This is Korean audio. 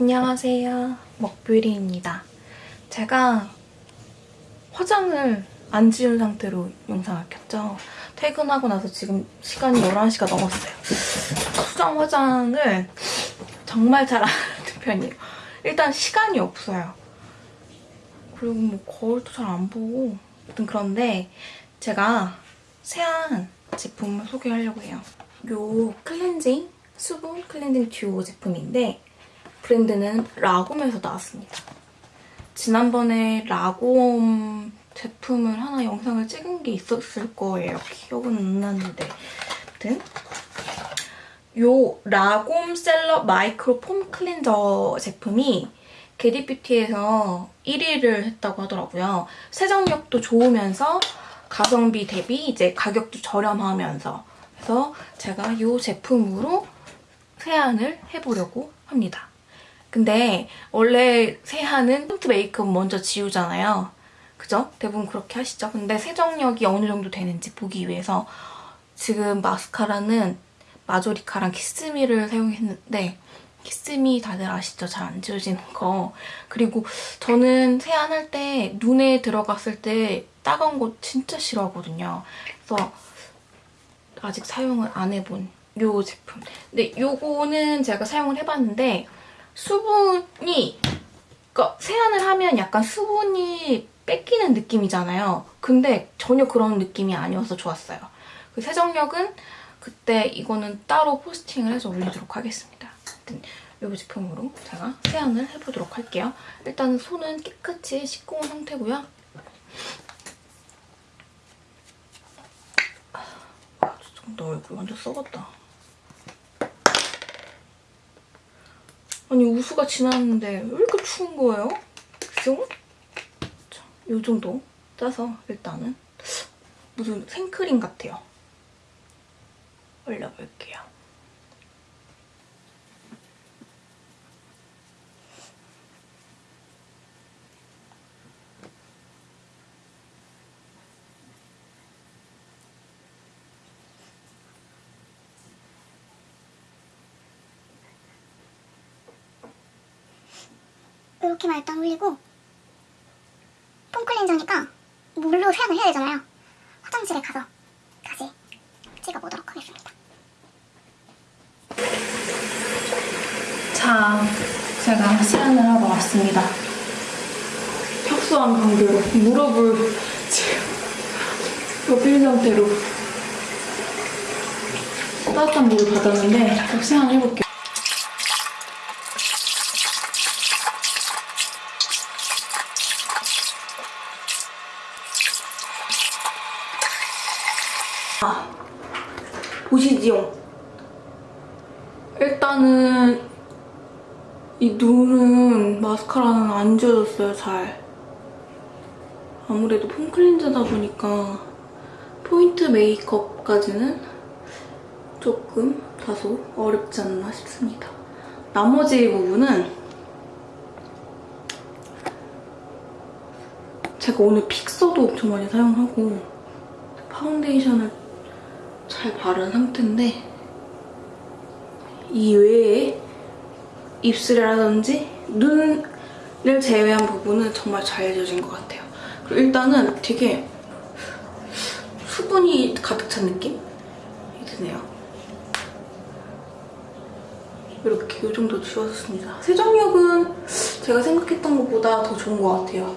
안녕하세요. 먹뷰리입니다. 제가 화장을 안 지운 상태로 영상을 켰죠. 퇴근하고 나서 지금 시간이 11시가 넘었어요. 수정 화장을 정말 잘 안 하는 편이에요. 일단 시간이 없어요. 그리고 뭐 거울도 잘 안 보고 아무튼 그런데 제가 새한 제품을 소개하려고 해요. 요 클렌징 수분 클렌징 듀오 제품인데 브랜드는 라곰에서 나왔습니다. 지난번에 라곰 제품을 하나 영상을 찍은 게 있었을 거예요. 기억은 안 나는데 아무튼 요 라곰 Cellup micro foam cleanser 제품이 겟잇뷰티에서 1위를 했다고 하더라고요. 세정력도 좋으면서 가성비 대비 이제 가격도 저렴하면서 그래서 제가 이 제품으로 세안을 해보려고 합니다. 근데 원래 세안은 포인트 메이크업 먼저 지우잖아요. 그죠? 대부분 그렇게 하시죠. 근데 세정력이 어느 정도 되는지 보기 위해서 지금 마스카라는 마조리카랑 키스미를 사용했는데 키스미 다들 아시죠? 잘 안 지워지는 거. 그리고 저는 세안할 때 눈에 들어갔을 때 따가운 거 진짜 싫어하거든요. 그래서 아직 사용을 안 해본 요 제품. 근데 요거는 제가 사용을 해봤는데 수분이 그러니까 세안을 하면 약간 수분이 뺏기는 느낌이잖아요. 근데 전혀 그런 느낌이 아니어서 좋았어요. 그 세정력은 그때 이거는 따로 포스팅을 해서 올리도록 하겠습니다. 이 제품으로 제가 세안을 해보도록 할게요. 일단 손은 깨끗이 씻고 온 상태고요. 아, 너 얼굴 완전 썩었다. 아니 우수가 지났는데 왜 이렇게 추운 거예요? 그죠? 자, 이 정도 짜서 일단은 무슨 생크림 같아요. 올려볼게요. 이렇게만 일단 올리고 폼 클렌저니까 물로 세안을 해야 되잖아요. 화장실에 가서 다시 찍어보도록 하겠습니다. 자, 제가 세안을 하러 왔습니다. 협소한 관계로 무릎을 지금 접힌 상태로 따뜻한 물을 받았는데 세안을 해볼게요. 아, 보시지요? 일단은 이 눈은 마스카라는 안 지워졌어요, 잘. 아무래도 폼 클렌저다 보니까 포인트 메이크업까지는 조금 다소 어렵지 않나 싶습니다. 나머지 부분은 제가 오늘 픽서도 엄청 많이 사용하고 파운데이션을 잘 바른 상태인데 이 외에 입술이라든지 눈을 제외한 부분은 정말 잘 지워진 것 같아요. 그리고 일단은 되게 수분이 가득 찬 느낌이 드네요. 이렇게 이 정도 지워졌습니다. 세정력은 제가 생각했던 것보다 더 좋은 것 같아요.